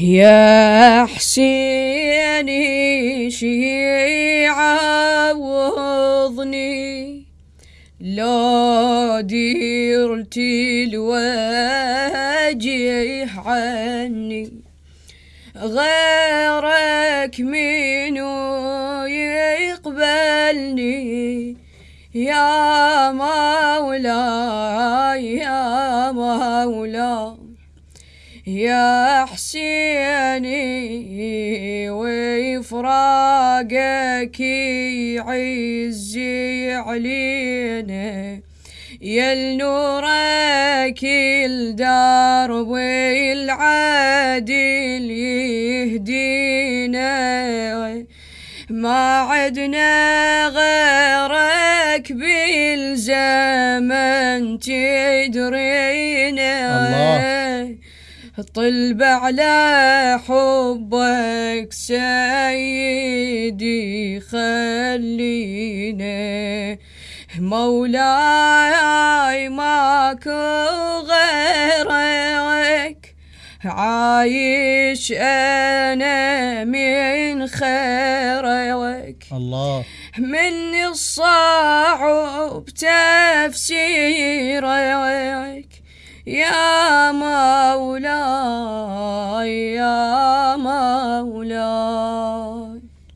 يا حسيني شيعوضني لو ديرت الوجه عني. غيرك منو يقبلني؟ يا مولاي يا مولاي. يا حسيني وفراقك يعزي علينا. يا النورك الدرب العادل يهدينا. ما عدنا غيرك بالزمن تدرينا الله. طلب على حبك سيدي خلينا مولاي ماكو غيرك عايش أنا من خيرك. الله. من الصعب تفسيرك. يا 나오랴